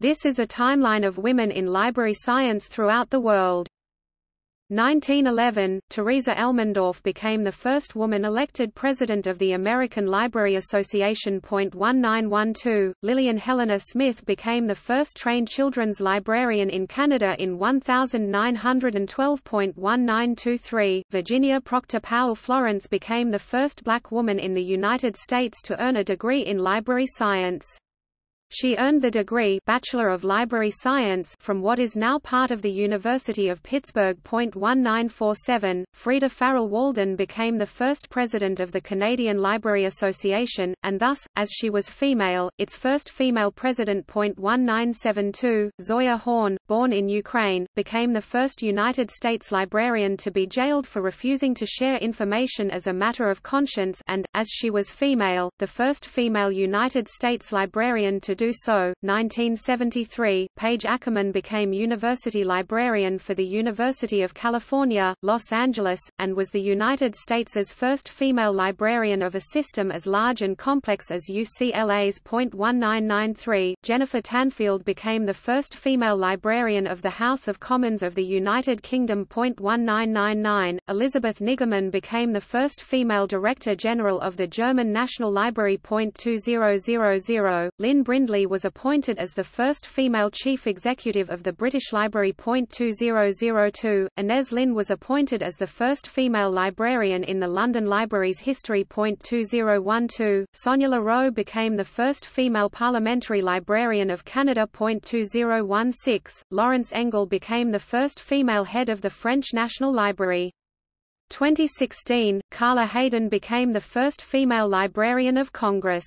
This is a timeline of women in library science throughout the world. 1911, Theresa Elmendorf became the first woman elected president of the American Library Association. 1912, Lillian Helena Smith became the first trained children's librarian in Canada in 1912.1923. Virginia Proctor Powell Florence became the first black woman in the United States to earn a degree in library science. She earned the degree Bachelor of Library Science from what is now part of the University of Pittsburgh. 1947, Freda Farrell Waldon became the first president of the Canadian Library Association, and thus, as she was female, its first female president. 1972, Zoia Horn, born in Ukraine, became the first United States librarian to be jailed for refusing to share information as a matter of conscience and, as she was female, the first female United States librarian to do so. 1973, Page Ackerman became university librarian for the University of California, Los Angeles, and was the United States' first female librarian of a system as large and complex as UCLA's .1993. Jennifer Tanfield became the first female librarian of the House of Commons of the United Kingdom. .1999. Elisabeth Niggemann became the first female Director General of the German National Library. 2000. Lynne Brindley Brindley was appointed as the first female chief executive of the British Library. 2002, Inez Lynn was appointed as the first female librarian in the London Library's history. 2012, Sonia L'Heureux became the first female parliamentary librarian of Canada. 2016, Laurence Engel became the first female head of the French National Library. 2016, Carla Hayden became the first female librarian of Congress.